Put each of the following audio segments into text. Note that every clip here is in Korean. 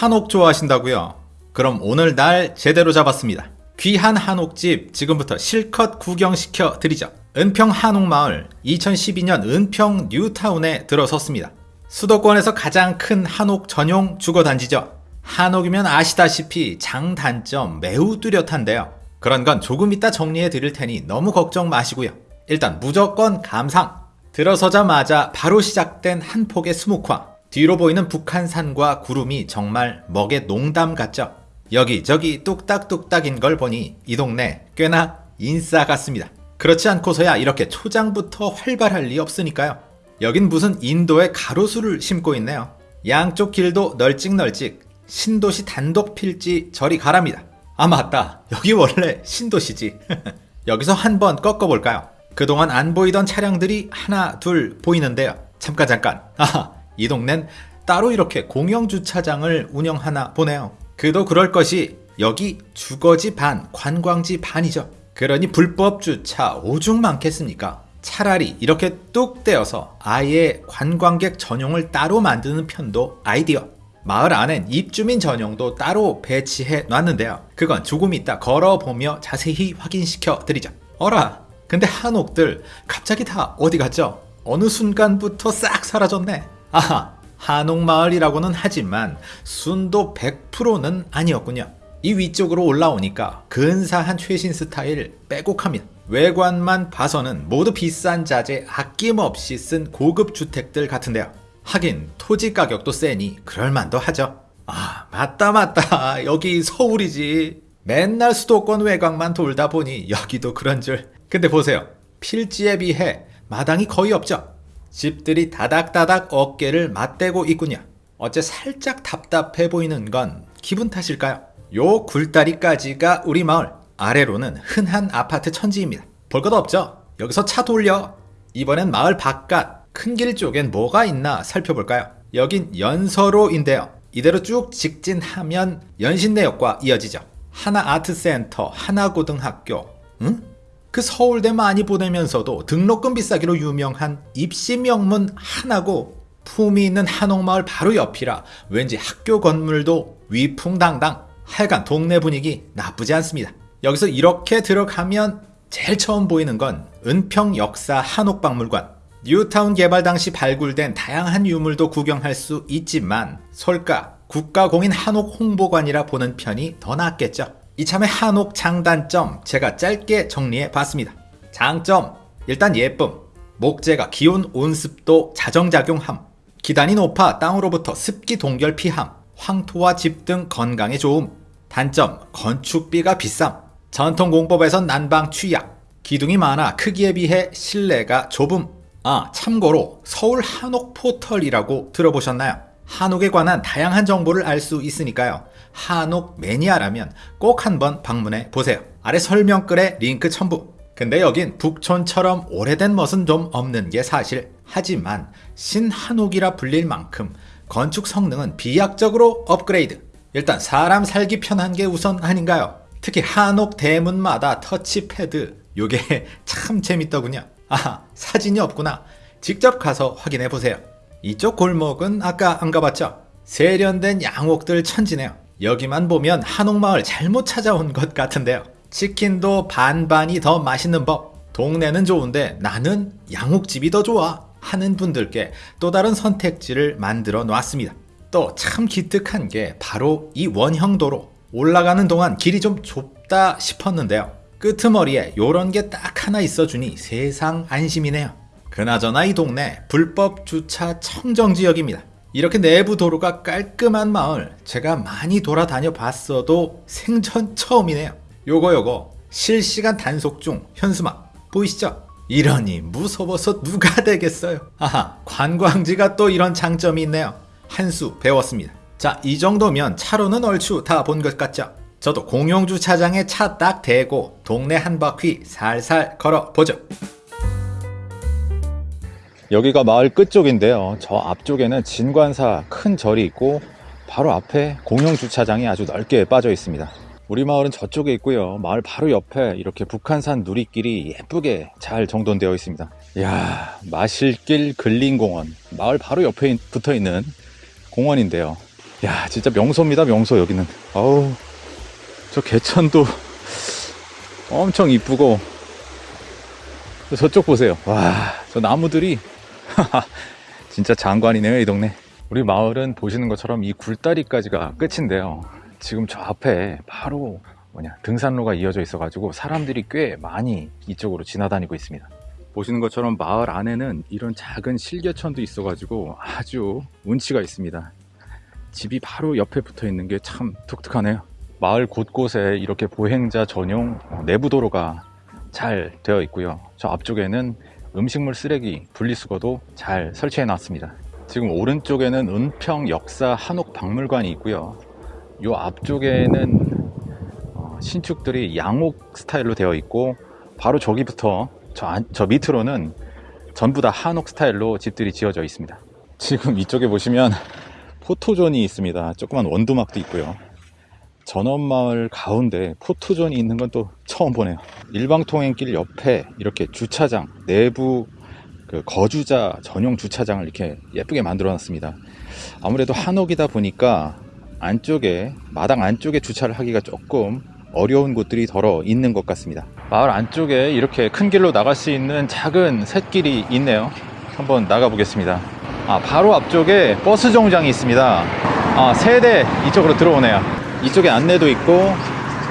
한옥 좋아하신다고요? 그럼 오늘 날 제대로 잡았습니다. 귀한 한옥집 지금부터 실컷 구경시켜 드리죠. 은평 한옥마을 2012년 은평 뉴타운에 들어섰습니다. 수도권에서 가장 큰 한옥 전용 주거단지죠. 한옥이면 아시다시피 장단점 매우 뚜렷한데요. 그런 건 조금 이따 정리해 드릴 테니 너무 걱정 마시고요. 일단 무조건 감상! 들어서자마자 바로 시작된 한 폭의 수묵화. 뒤로 보이는 북한산과 구름이 정말 먹의 농담 같죠? 여기저기 뚝딱뚝딱인 걸 보니 이 동네 꽤나 인싸 같습니다. 그렇지 않고서야 이렇게 초장부터 활발할 리 없으니까요. 여긴 무슨 인도의 가로수를 심고 있네요. 양쪽 길도 널찍널찍 신도시 단독 필지 저리 가랍니다. 아 맞다 여기 원래 신도시지. 여기서 한번 꺾어볼까요? 그동안 안 보이던 차량들이 하나 둘 보이는데요. 잠깐 잠깐. 아하 이 동넨 따로 이렇게 공영주차장을 운영하나 보네요. 그도 그럴 것이 여기 주거지 반, 관광지 반이죠. 그러니 불법 주차 오죽 많겠습니까? 차라리 이렇게 뚝 떼어서 아예 관광객 전용을 따로 만드는 편도 아이디어. 마을 안엔 입주민 전용도 따로 배치해 놨는데요. 그건 조금 이따 걸어보며 자세히 확인시켜 드리죠. 어라, 근데 한옥들 갑자기 다 어디 갔죠? 어느 순간부터 싹 사라졌네. 아하, 한옥마을이라고는 하지만 순도 100%는 아니었군요. 이 위쪽으로 올라오니까 근사한 최신 스타일 빼곡합니다. 외관만 봐서는 모두 비싼 자재 아낌없이 쓴 고급 주택들 같은데요. 하긴 토지 가격도 세니 그럴만도 하죠. 아 맞다 맞다 여기 서울이지. 맨날 수도권 외곽만 돌다 보니 여기도 그런 줄. 근데 보세요. 필지에 비해 마당이 거의 없죠. 집들이 다닥다닥 어깨를 맞대고 있군요. 어째 살짝 답답해 보이는 건 기분 탓일까요? 요 굴다리까지가 우리 마을 아래로는 흔한 아파트 천지입니다. 볼것 없죠? 여기서 차 돌려 이번엔 마을 바깥 큰 길 쪽엔 뭐가 있나 살펴볼까요? 여긴 연서로인데요. 이대로 쭉 직진하면 연신내역과 이어지죠. 하나 아트센터, 하나 고등학교, 응? 그 서울대 많이 보내면서도 등록금 비싸기로 유명한 입시 명문 하나고 품이 있는 한옥마을 바로 옆이라 왠지 학교 건물도 위풍당당 하여간 동네 분위기 나쁘지 않습니다. 여기서 이렇게 들어가면 제일 처음 보이는 건 은평 역사 한옥박물관 뉴타운 개발 당시 발굴된 다양한 유물도 구경할 수 있지만 솔까 국가공인 한옥 홍보관이라 보는 편이 더 낫겠죠. 이참에 한옥 장단점 제가 짧게 정리해 봤습니다. 장점 일단 예쁨. 목재가 기온 온습도 자정작용함. 기단이 높아 땅으로부터 습기 동결 피함. 황토와 집 등 건강에 좋음. 단점 건축비가 비쌈 전통 공법에선 난방 취약. 기둥이 많아 크기에 비해 실내가 좁음. 아 참고로 서울 한옥 포털이라고 들어보셨나요? 한옥에 관한 다양한 정보를 알 수 있으니까요. 한옥 매니아라면 꼭 한번 방문해 보세요. 아래 설명글에 링크 첨부. 근데 여긴 북촌처럼 오래된 멋은 좀 없는 게 사실. 하지만 신한옥이라 불릴 만큼 건축 성능은 비약적으로 업그레이드. 일단 사람 살기 편한 게 우선 아닌가요? 특히 한옥 대문마다 터치패드 요게 참 재밌더군요. 아 사진이 없구나. 직접 가서 확인해 보세요. 이쪽 골목은 아까 안 가봤죠? 세련된 양옥들 천지네요. 여기만 보면 한옥마을 잘못 찾아온 것 같은데요. 치킨도 반반이 더 맛있는 법. 동네는 좋은데 나는 양옥집이 더 좋아. 하는 분들께 또 다른 선택지를 만들어 놨습니다. 또 참 기특한 게 바로 이 원형도로 올라가는 동안 길이 좀 좁다 싶었는데요. 끄트머리에 요런 게 딱 하나 있어주니 세상 안심이네요. 그나저나 이 동네 불법 주차 청정 지역입니다. 이렇게 내부 도로가 깔끔한 마을 제가 많이 돌아다녀 봤어도 생전 처음이네요. 요거 요거 실시간 단속 중 현수막 보이시죠? 이러니 무서워서 누가 되겠어요. 아하 관광지가 또 이런 장점이 있네요. 한 수 배웠습니다. 자 이 정도면 차로는 얼추 다 본 것 같죠? 저도 공용주차장에 차 딱 대고 동네 한 바퀴 살살 걸어보죠. 여기가 마을 끝쪽인데요. 저 앞쪽에는 진관사 큰 절이 있고 바로 앞에 공용주차장이 아주 넓게 빠져 있습니다. 우리 마을은 저쪽에 있고요. 마을 바로 옆에 이렇게 북한산 누리길이 예쁘게 잘 정돈되어 있습니다. 이야, 마실길 근린공원. 마을 바로 옆에 붙어 있는 공원인데요. 야, 진짜 명소입니다, 명소, 여기는. 아우, 저 개천도 엄청 이쁘고, 저쪽 보세요. 와, 저 나무들이, 진짜 장관이네요, 이 동네. 우리 마을은 보시는 것처럼 이 굴다리까지가 끝인데요. 지금 저 앞에 바로 뭐냐, 등산로가 이어져 있어 가지고 사람들이 꽤 많이 이쪽으로 지나다니고 있습니다. 보시는 것처럼 마을 안에는 이런 작은 실개천도 있어 가지고 아주 운치가 있습니다. 집이 바로 옆에 붙어 있는 게 참 독특하네요. 마을 곳곳에 이렇게 보행자 전용 내부 도로가 잘 되어 있고요. 저 앞쪽에는 음식물 쓰레기 분리수거도 잘 설치해 놨습니다. 지금 오른쪽에는 은평 역사 한옥 박물관이 있고요. 요 앞쪽에는 어, 신축들이 양옥 스타일로 되어 있고 바로 저기부터 저, 안- 저 밑으로는 전부 다 한옥 스타일로 집들이 지어져 있습니다. 지금 이쪽에 보시면 포토존이 있습니다. 조그만 원두막도 있고요. 전원마을 가운데 포토존이 있는 건 또 처음 보네요. 일방통행길 옆에 이렇게 주차장, 내부 그 거주자 전용 주차장을 이렇게 예쁘게 만들어 놨습니다. 아무래도 한옥이다 보니까 안쪽에, 마당 안쪽에 주차를 하기가 조금 어려운 곳들이 덜어 있는 것 같습니다. 마을 안쪽에 이렇게 큰 길로 나갈 수 있는 작은 샛길이 있네요. 한번 나가 보겠습니다. 아, 바로 앞쪽에 버스 정류장이 있습니다. 아, 세대 이쪽으로 들어오네요. 이쪽에 안내도 있고,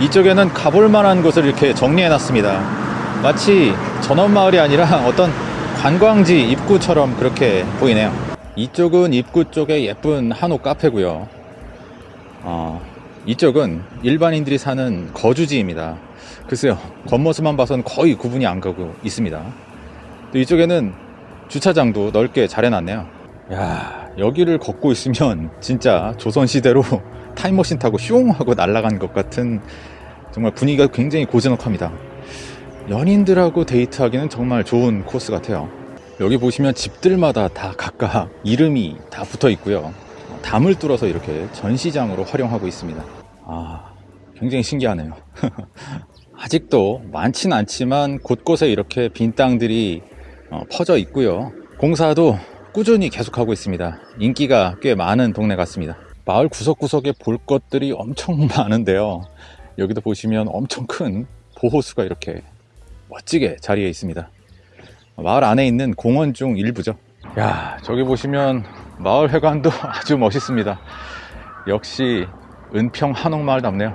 이쪽에는 가볼 만한 곳을 이렇게 정리해 놨습니다. 마치 전원마을이 아니라 어떤 관광지 입구처럼 그렇게 보이네요. 이쪽은 입구 쪽에 예쁜 한옥 카페고요. 어, 이쪽은 일반인들이 사는 거주지입니다. 글쎄요, 겉모습만 봐서는 거의 구분이 안 가고 있습니다. 또 이쪽에는 주차장도 넓게 잘 해놨네요. 야, 여기를 걷고 있으면 진짜 조선시대로 타임머신 타고 슝 하고 날아간 것 같은 정말 분위기가 굉장히 고즈넉합니다. 연인들하고 데이트하기는 정말 좋은 코스 같아요. 여기 보시면 집들마다 다 각각 이름이 다 붙어 있고요. 담을 뚫어서 이렇게 전시장으로 활용하고 있습니다. 아, 굉장히 신기하네요. 아직도 많진 않지만 곳곳에 이렇게 빈 땅들이 어, 퍼져 있고요. 공사도 꾸준히 계속하고 있습니다. 인기가 꽤 많은 동네 같습니다. 마을 구석구석에 볼 것들이 엄청 많은데요. 여기도 보시면 엄청 큰 보호수가 이렇게 멋지게 자리해 있습니다. 마을 안에 있는 공원 중 일부죠. 야, 저기 보시면 마을 회관도 아주 멋있습니다. 역시 은평 한옥마을답네요.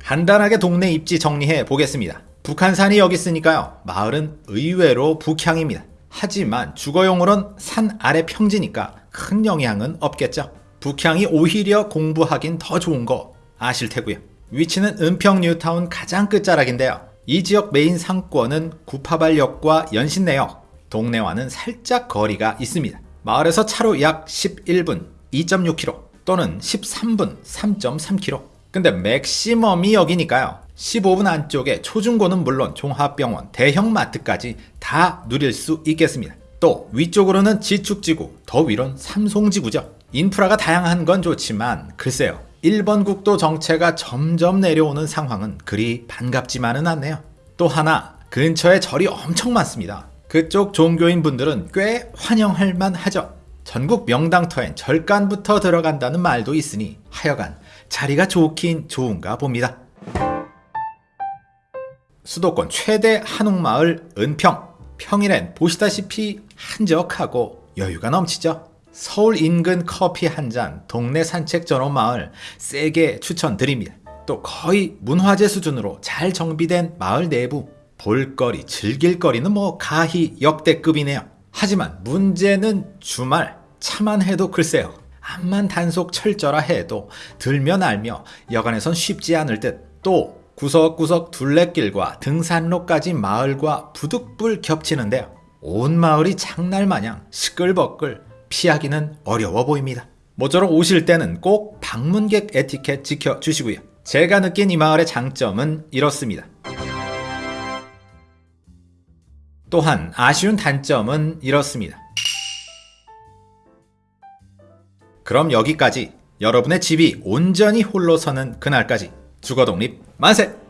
간단하게 동네 입지 정리해 보겠습니다. 북한산이 여기 있으니까요. 마을은 의외로 북향입니다. 하지만 주거용으로는 산 아래 평지니까 큰 영향은 없겠죠. 북향이 오히려 공부하긴 더 좋은 거 아실 테고요. 위치는 은평 뉴타운 가장 끝자락인데요. 이 지역 메인 상권은 구파발역과 연신내역, 동네와는 살짝 거리가 있습니다. 마을에서 차로 약 11분 2.6km 또는 13분 3.3km. 근데 맥시멈이 여기니까요. 15분 안쪽에 초중고는 물론 종합병원, 대형 마트까지 다 누릴 수 있겠습니다. 또 위쪽으로는 지축지구, 더 위론 삼송지구죠. 인프라가 다양한 건 좋지만 글쎄요. 1번 국도 정체가 점점 내려오는 상황은 그리 반갑지만은 않네요. 또 하나 근처에 절이 엄청 많습니다. 그쪽 종교인 분들은 꽤 환영할 만하죠. 전국 명당터엔 절간부터 들어간다는 말도 있으니 하여간 자리가 좋긴 좋은가 봅니다. 수도권 최대 한옥마을 은평. 평일엔 보시다시피 한적하고 여유가 넘치죠. 서울 인근 커피 한 잔, 동네 산책 전원 마을 세게 추천드립니다. 또 거의 문화재 수준으로 잘 정비된 마을 내부 볼거리, 즐길거리는 뭐 가히 역대급이네요. 하지만 문제는 주말 차만 해도 글쎄요. 암만 단속 철저라 해도 들면 알며 여간에선 쉽지 않을 듯. 또 구석구석 둘레길과 등산로까지 마을과 부득불 겹치는데요. 온 마을이 장날 마냥 시끌벅글 피하기는 어려워 보입니다. 모쪼록 오실 때는 꼭 방문객 에티켓 지켜주시고요. 제가 느낀 이 마을의 장점은 이렇습니다. 또한 아쉬운 단점은 이렇습니다. 그럼 여기까지 여러분의 집이 온전히 홀로 서는 그날까지 주거 독립 만세!